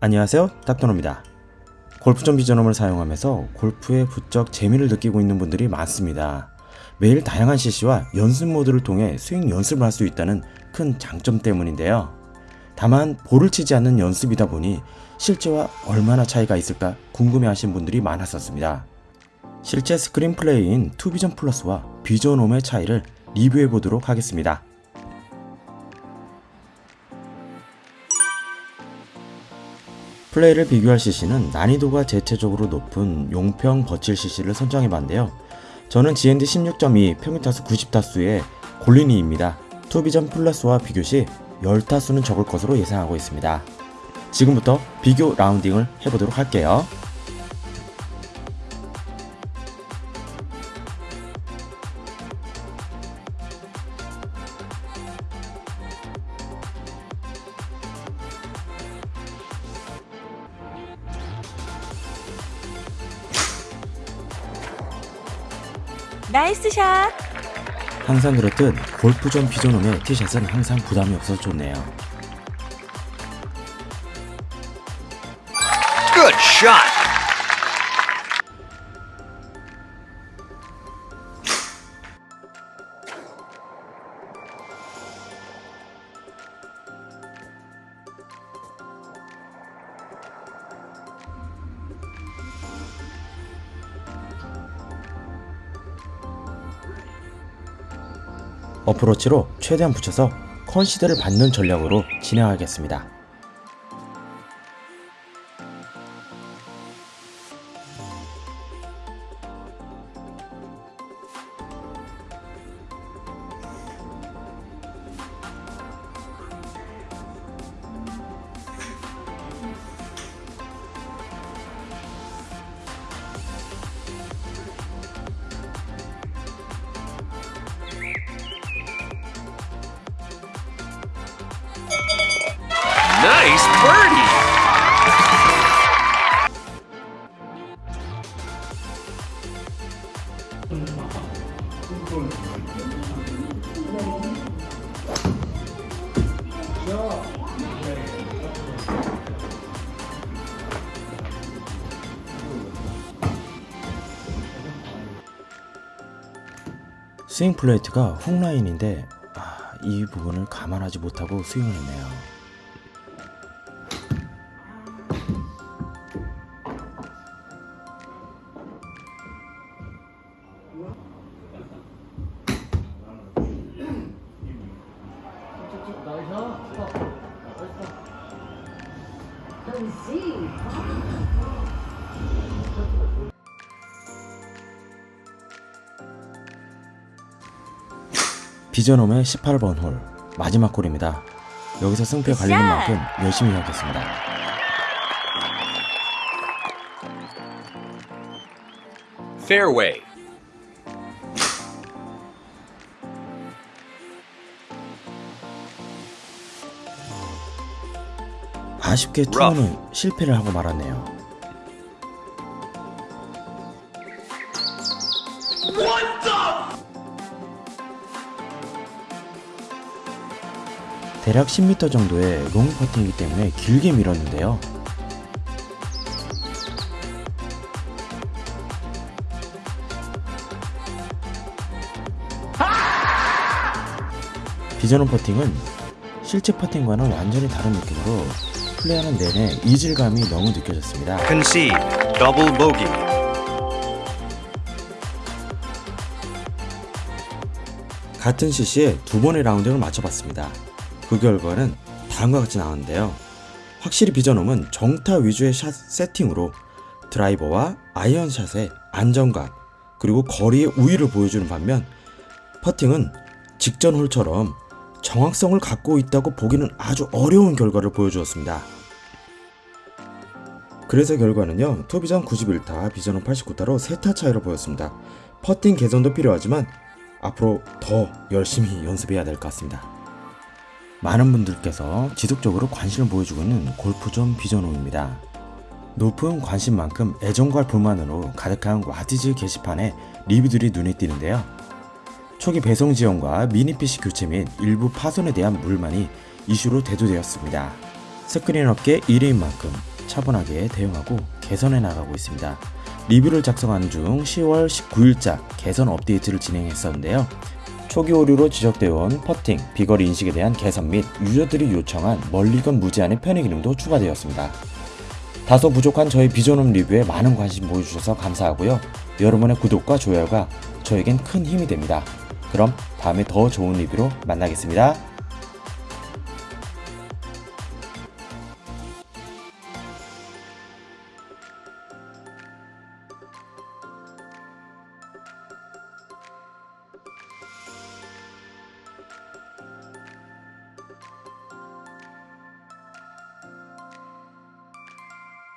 안녕하세요 닥터노입니다. 골프존 비전홈을 사용하면서 골프에 부쩍 재미를 느끼고 있는 분들이 많습니다. 매일 다양한 CC와 연습 모드를 통해 스윙 연습을 할 수 있다는 큰 장점 때문인데요. 다만 볼을 치지 않는 연습이다 보니 실제와 얼마나 차이가 있을까 궁금해 하신 분들이 많았었습니다 실제 스크린 플레이인 투비전 플러스와 비전 홈의 차이를 리뷰해 보도록 하겠습니다 플레이를 비교할 CC는 난이도가 대체적으로 높은 용평 버칠 CC를 선정해봤는데요. 저는 GND 16.2 평균타수 90타수의 골린이입니다. 투비전 플러스와 비교 시 10타수는 적을 것으로 예상하고 있습니다. 지금부터 비교 라운딩을 해보도록 할게요. 나이스 샷! 항상 그렇듯 골프전 비전홈의 티샷은 항상 부담이 없어서 좋네요. Good shot. 어프로치로 최대한 붙여서 컨시드를 받는 전략으로 진행하겠습니다. 스윙 플레이트가 훅 라인인데 아, 이 부분을 감안하지 못하고 스윙을 했네요. 비전홈의 18번 홀 마지막 홀입니다. 여기서 승패 갈리는 샷! 만큼 열심히 하겠습니다. Fairway. 아쉽게. 투어는 실패를 하고 말았네요. 대략 10m 정도의 롱 퍼팅이기 때문에 길게 밀었는데요. 비전원 퍼팅은 실제 퍼팅과는 완전히 다른 느낌으로 플레이하는 내내 이질감이 너무 느껴졌습니다. Concede. Double bogey. 같은 CC에 두 번의 라운딩을 맞춰봤습니다. 그 결과는 다음과 같이 나왔는데요. 확실히 비전홈은 정타 위주의 샷 세팅으로 드라이버와 아이언샷의 안정감 그리고 거리의 우위를 보여주는 반면 퍼팅은 직전 홀처럼 정확성을 갖고 있다고 보기는 아주 어려운 결과를 보여주었습니다. 그래서 결과는요 토비전 91타 비전홈 89타로 3타 차이로 보였습니다. 퍼팅 개선도 필요하지만 앞으로 더 열심히 연습해야 될 것 같습니다. 많은 분들께서 지속적으로 관심을 보여주고 있는 골프존 비전홈입니다. 높은 관심만큼 애정과 불만으로 가득한 와디즈 게시판에 리뷰들이 눈에 띄는데요. 초기 배송 지연과 미니 PC 교체 및 일부 파손에 대한 불만이 이슈로 대두되었습니다. 스크린 업계 1위인 만큼 차분하게 대응하고 개선해 나가고 있습니다. 리뷰를 작성하는 중 10월 19일자 개선 업데이트를 진행했었는데요. 초기 오류로 지적되어 온 퍼팅, 비거리 인식에 대한 개선 및 유저들이 요청한 멀리건 무제한의 편의 기능도 추가되었습니다. 다소 부족한 저희 비전홈 리뷰에 많은 관심 보여주셔서 감사하고요. 여러분의 구독과 좋아요가 저에겐 큰 힘이 됩니다. 그럼 다음에 더 좋은 리뷰로 만나겠습니다.